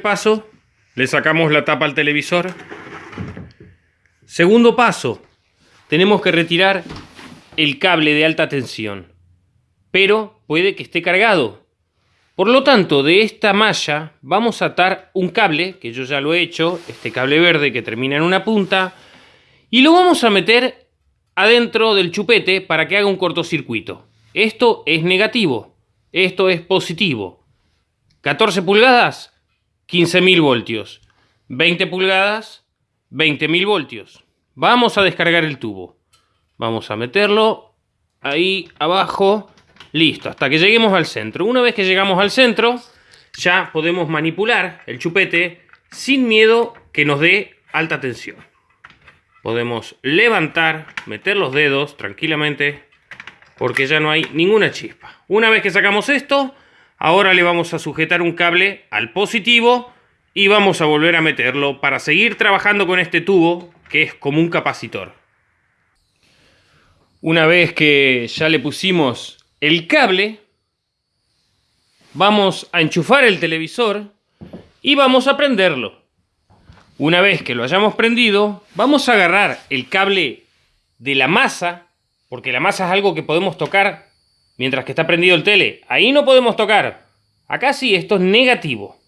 paso, le sacamos la tapa al televisor. Segundo paso, tenemos que retirar el cable de alta tensión, pero puede que esté cargado. Por lo tanto, de esta malla vamos a atar un cable, que yo ya lo he hecho, este cable verde que termina en una punta, y lo vamos a meter adentro del chupete para que haga un cortocircuito. Esto es negativo, esto es positivo. 14 pulgadas, 15.000 voltios. 20 pulgadas, 20.000 voltios. Vamos a descargar el tubo. Vamos a meterlo ahí abajo. Listo, hasta que lleguemos al centro. Una vez que llegamos al centro, ya podemos manipular el chupete sin miedo que nos dé alta tensión. Podemos levantar, meter los dedos tranquilamente, porque ya no hay ninguna chispa. Una vez que sacamos esto, ahora le vamos a sujetar un cable al positivo y vamos a volver a meterlo para seguir trabajando con este tubo que es como un capacitor. Una vez que ya le pusimos el cable, vamos a enchufar el televisor y vamos a prenderlo. Una vez que lo hayamos prendido, vamos a agarrar el cable de la masa, porque la masa es algo que podemos tocar mientras que está prendido el tele. Ahí no podemos tocar. Acá sí, esto es negativo.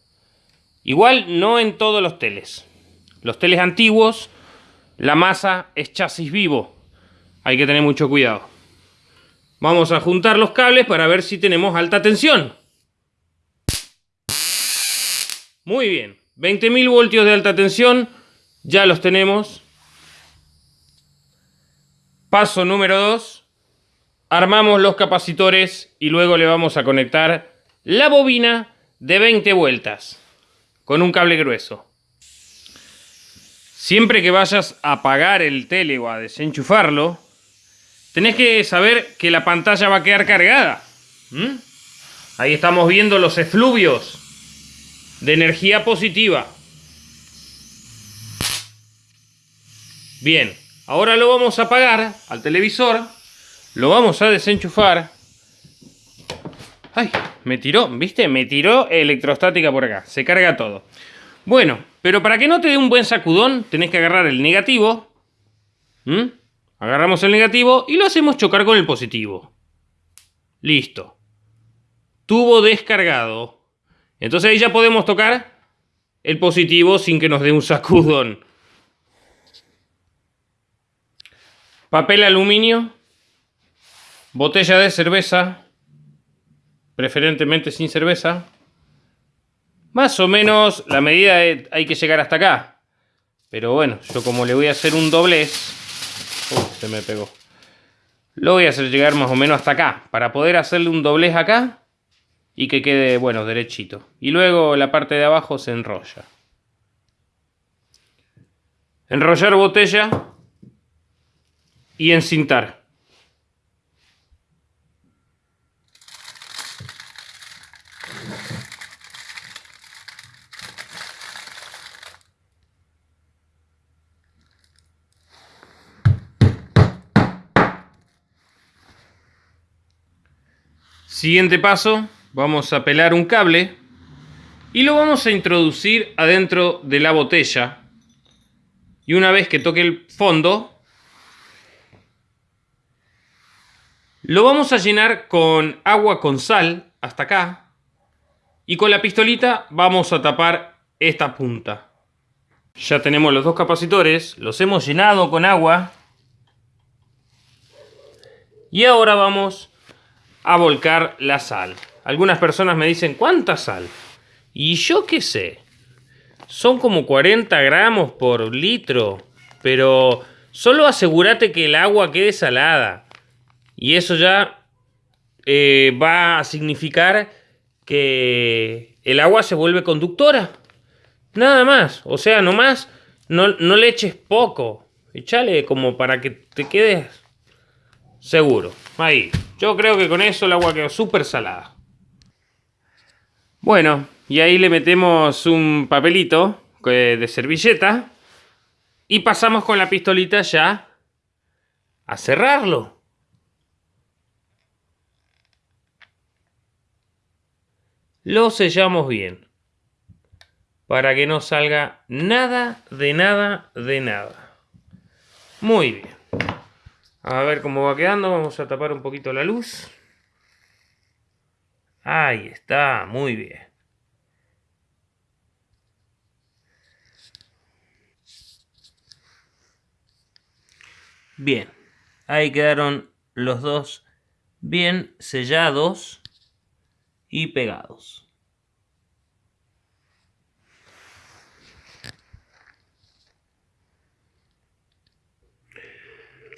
Igual no en todos los teles. Los teles antiguos, la masa es chasis vivo. Hay que tener mucho cuidado. Vamos a juntar los cables para ver si tenemos alta tensión. Muy bien. 20.000 voltios de alta tensión. Ya los tenemos. Paso número 2. Armamos los capacitores y luego le vamos a conectar la bobina de 20 vueltas con un cable grueso. Siempre que vayas a apagar el tele o a desenchufarlo, tenés que saber que la pantalla va a quedar cargada. Ahí estamos viendo los efluvios de energía positiva. Bien, ahora lo vamos a apagar al televisor, lo vamos a desenchufar. ¡Ay! Me tiró, ¿viste? Me tiró electrostática por acá. Se carga todo. Bueno, pero para que no te dé un buen sacudón, tenés que agarrar el negativo. Agarramos el negativo y lo hacemos chocar con el positivo. Listo. Tubo descargado. Entonces ahí ya podemos tocar el positivo sin que nos dé un sacudón. Papel aluminio. Botella de cerveza preferentemente sin cerveza. Más o menos la medida hay que llegar hasta acá. Pero bueno, yo como le voy a hacer un doblez... Uy, se me pegó. Lo voy a hacer llegar más o menos hasta acá. Para poder hacerle un doblez acá. Y que quede, bueno, derechito. Y luego la parte de abajo se enrolla. Enrollar botella. Y encintar. Siguiente paso, vamos a pelar un cable y lo vamos a introducir adentro de la botella. Y una vez que toque el fondo, lo vamos a llenar con agua con sal hasta acá. Y con la pistolita vamos a tapar esta punta. Ya tenemos los dos capacitores, los hemos llenado con agua. Y ahora vamos a volcar la sal. Algunas personas me dicen, ¿cuánta sal? Y yo qué sé. Son como 40 gramos por litro. Pero solo asegúrate que el agua quede salada. Y eso ya eh, va a significar que el agua se vuelve conductora. Nada más. O sea, nomás no, no le eches poco. Echale como para que te quedes seguro. Ahí. Yo creo que con eso el agua quedó súper salada. Bueno, y ahí le metemos un papelito de servilleta. Y pasamos con la pistolita ya a cerrarlo. Lo sellamos bien. para que no salga nada de nada de nada. Muy bien. A ver cómo va quedando. Vamos a tapar un poquito la luz. Ahí está, muy bien. Bien, ahí quedaron los dos bien sellados y pegados.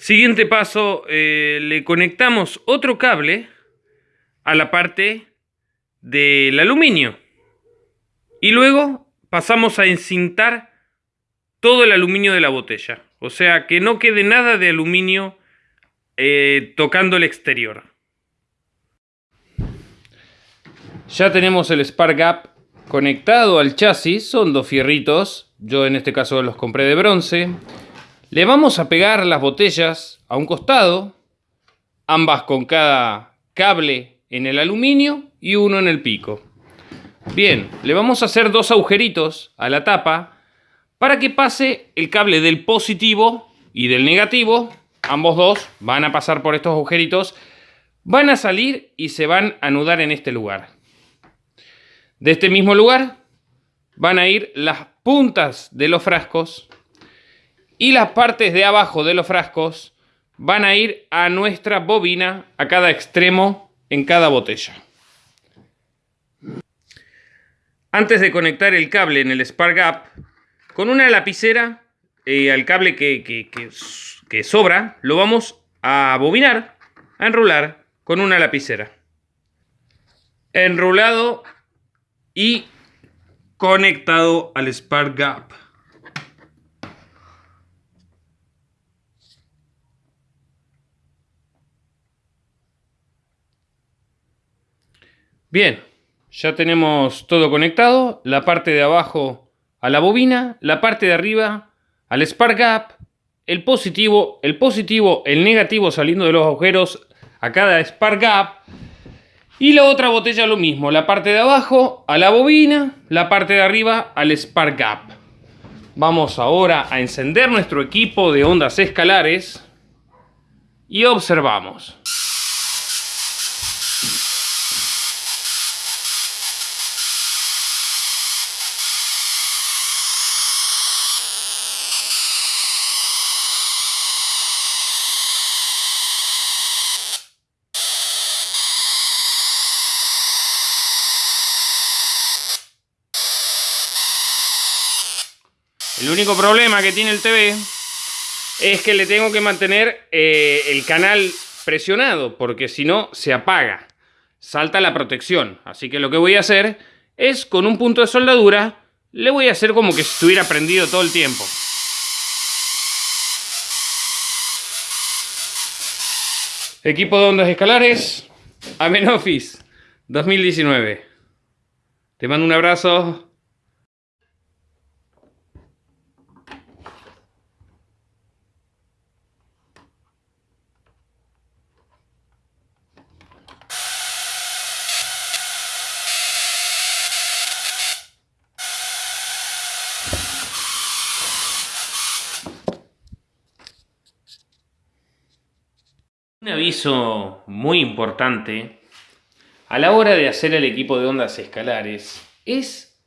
Siguiente paso, eh, le conectamos otro cable a la parte del aluminio. Y luego pasamos a encintar todo el aluminio de la botella. O sea, que no quede nada de aluminio eh, tocando el exterior. Ya tenemos el Spark Gap conectado al chasis. Son dos fierritos. Yo en este caso los compré de bronce. Le vamos a pegar las botellas a un costado. Ambas con cada cable en el aluminio y uno en el pico. Bien, le vamos a hacer dos agujeritos a la tapa para que pase el cable del positivo y del negativo, ambos dos van a pasar por estos agujeritos, van a salir y se van a anudar en este lugar. De este mismo lugar van a ir las puntas de los frascos y las partes de abajo de los frascos van a ir a nuestra bobina a cada extremo en cada botella. Antes de conectar el cable en el Spark Gap, con una lapicera eh, al cable que, sobra, lo vamos a bobinar, a enrular con una lapicera. Enrulado y conectado al Spark Gap. Bien, ya tenemos todo conectado. La parte de abajo a la bobina, la parte de arriba al spark gap, el positivo, el positivo, el negativo saliendo de los agujeros a cada spark gap y la otra botella lo mismo, la parte de abajo a la bobina, la parte de arriba al spark gap. Vamos ahora a encender nuestro equipo de ondas escalares y observamos. El único problema que tiene el TV es que le tengo que mantener eh, el canal presionado, porque si no se apaga, salta la protección. Así que lo que voy a hacer es con un punto de soldadura, le voy a hacer como que estuviera prendido todo el tiempo. Equipo de ondas escalares, Amenofis 2019. Te mando un abrazo. Un aviso muy importante a la hora de hacer el equipo de ondas escalares es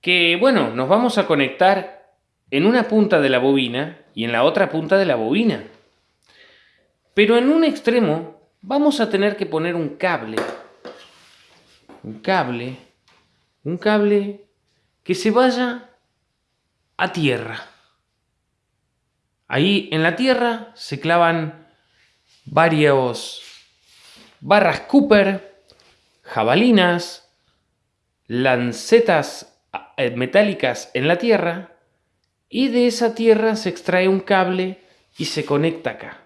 que, bueno, nos vamos a conectar en una punta de la bobina y en la otra punta de la bobina. Pero en un extremo vamos a tener que poner un cable. Un cable. Un cable que se vaya a tierra. Ahí en la tierra se clavan varios barras Cooper, jabalinas, lancetas eh, metálicas en la tierra y de esa tierra se extrae un cable y se conecta acá.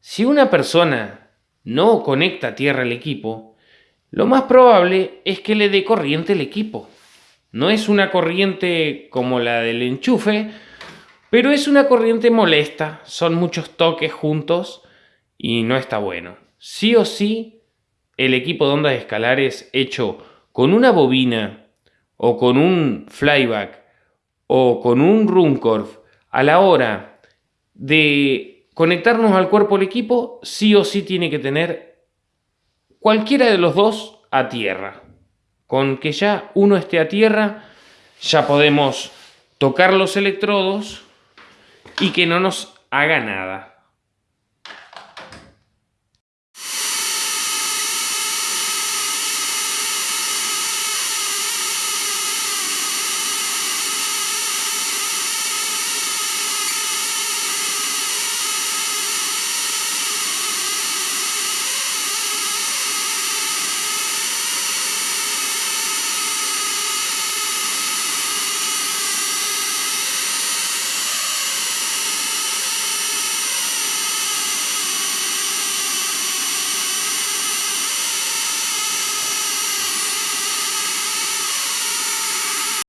Si una persona no conecta tierra el equipo, lo más probable es que le dé corriente el equipo. No es una corriente como la del enchufe, pero es una corriente molesta, son muchos toques juntos y no está bueno. Sí o sí, el equipo de ondas escalares hecho con una bobina o con un flyback o con un Runcorf a la hora de conectarnos al cuerpo del equipo, sí o sí tiene que tener cualquiera de los dos a tierra. Con que ya uno esté a tierra, ya podemos tocar los electrodos y que no nos haga nada.